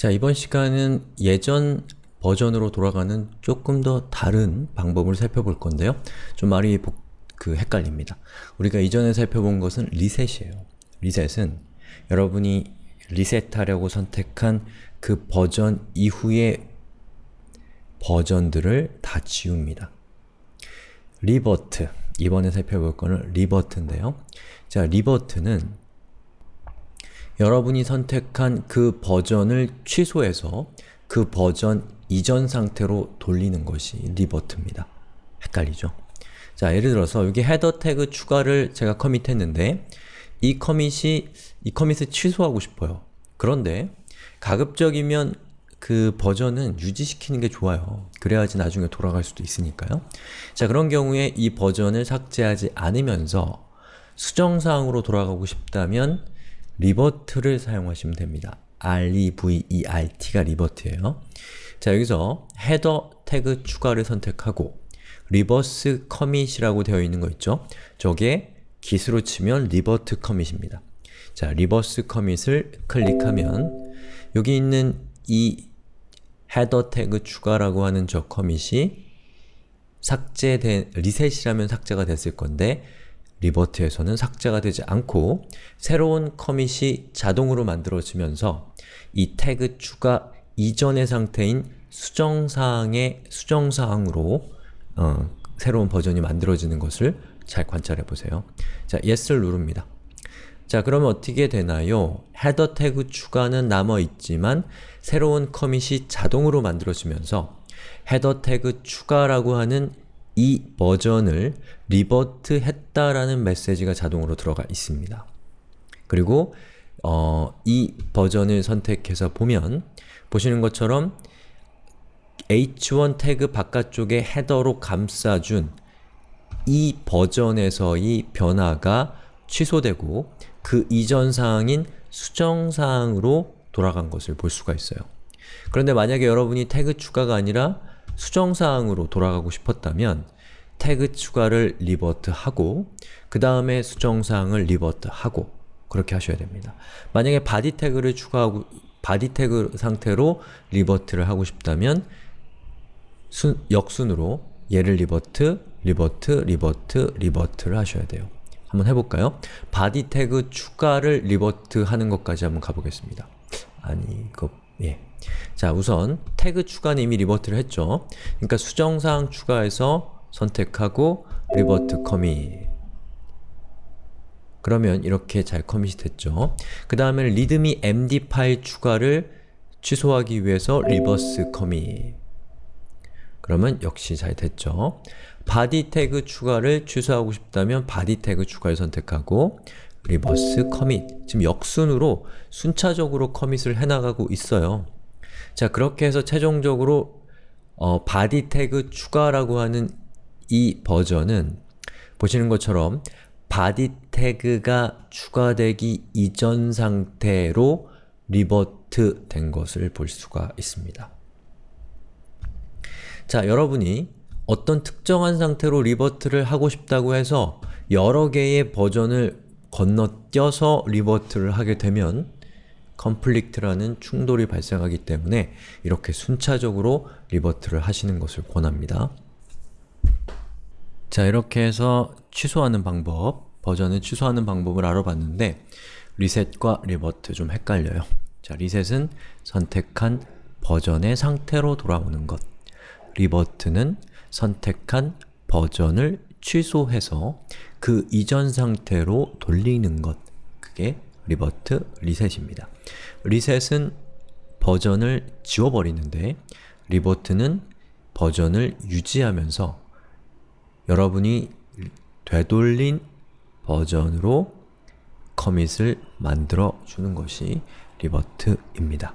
자, 이번 시간은 예전 버전으로 돌아가는 조금 더 다른 방법을 살펴볼 건데요. 좀 말이 복, 그 헷갈립니다. 우리가 이전에 살펴본 것은 리셋이에요. 리셋은 여러분이 리셋하려고 선택한 그 버전 이후의 버전들을 다 지웁니다. revert, 이번에 살펴볼 거는 revert인데요. 자, revert는 여러분이 선택한 그 버전을 취소해서 그 버전 이전 상태로 돌리는 것이 리버트입니다. 헷갈리죠? 자, 예를 들어서 여기 헤더 태그 추가를 제가 커밋했는데 이 커밋이 이 커밋을 취소하고 싶어요. 그런데 가급적이면 그 버전은 유지시키는 게 좋아요. 그래야지 나중에 돌아갈 수도 있으니까요. 자, 그런 경우에 이 버전을 삭제하지 않으면서 수정사항으로 돌아가고 싶다면 revert를 사용하시면 됩니다. R-E-V-E-R-T가 revert예요. 자, 여기서 header 태그 추가를 선택하고 reverse commit이라고 되어 있는 거 있죠? 저게 git으로 치면 revert commit입니다. 자, reverse commit을 클릭하면 여기 있는 이 header 태그 추가라고 하는 저 commit이 삭제된, 리셋이라면 삭제가 됐을 건데 리버트에서는 삭제가 되지 않고 새로운 커밋이 자동으로 만들어지면서 이 태그 추가 이전의 상태인 수정사항의 수정사항으로 어, 새로운 버전이 만들어지는 것을 잘 관찰해 보세요. 자, Yes를 누릅니다. 자, 그러면 어떻게 되나요? 헤더 태그 추가는 남아있지만 새로운 커밋이 자동으로 만들어지면서 header 태그 추가라고 하는 이 버전을 revert 했다라는 메시지가 자동으로 들어가 있습니다. 그리고 어, 이 버전을 선택해서 보면 보시는 것처럼 h1 태그 바깥쪽에 header로 감싸준 이 버전에서의 변화가 취소되고 그 이전 사항인 수정 사항으로 돌아간 것을 볼 수가 있어요. 그런데 만약에 여러분이 태그 추가가 아니라 수정사항으로 돌아가고 싶었다면 태그 추가를 revert하고 그 다음에 수정사항을 revert하고 그렇게 하셔야 됩니다. 만약에 body 태그를 추가하고 body 태그 상태로 revert를 하고 싶다면 순, 역순으로 얘를 revert, revert, revert, revert를 하셔야 돼요. 한번 해볼까요? body 태그 추가를 revert 하는 것까지 한번 가보겠습니다. 아니, 그, 예. 자, 우선 태그 추가는 이미 revert를 했죠. 그러니까 수정사항 추가해서 선택하고 revert commit 그러면 이렇게 잘 commit이 됐죠. 그 다음에 README md 파일 추가를 취소하기 위해서 reverse commit 그러면 역시 잘 됐죠. body 태그 추가를 취소하고 싶다면 body 태그 추가를 선택하고 reverse commit 지금 역순으로 순차적으로 commit을 해나가고 있어요. 자 그렇게 해서 최종적으로 어, body 태그 추가라고 하는 이 버전은 보시는 것처럼 body 태그가 추가되기 이전 상태로 revert 된 것을 볼 수가 있습니다. 자, 여러분이 어떤 특정한 상태로 revert를 하고 싶다고 해서 여러 개의 버전을 건너뛰어서 revert를 하게 되면 conflict라는 충돌이 발생하기 때문에 이렇게 순차적으로 revert를 하시는 것을 권합니다. 자, 이렇게 해서 취소하는 방법, 버전을 취소하는 방법을 알아봤는데 리셋과 revert 좀 헷갈려요. 자, 리셋은 선택한 버전의 상태로 돌아오는 것 revert는 선택한 버전을 취소해서 그 이전 상태로 돌리는 것 그게 revert 리셋입니다. 리셋은 버전을 지워버리는데 revert는 버전을 유지하면서 여러분이 되돌린 버전으로 commit을 만들어 주는 것이 revert입니다.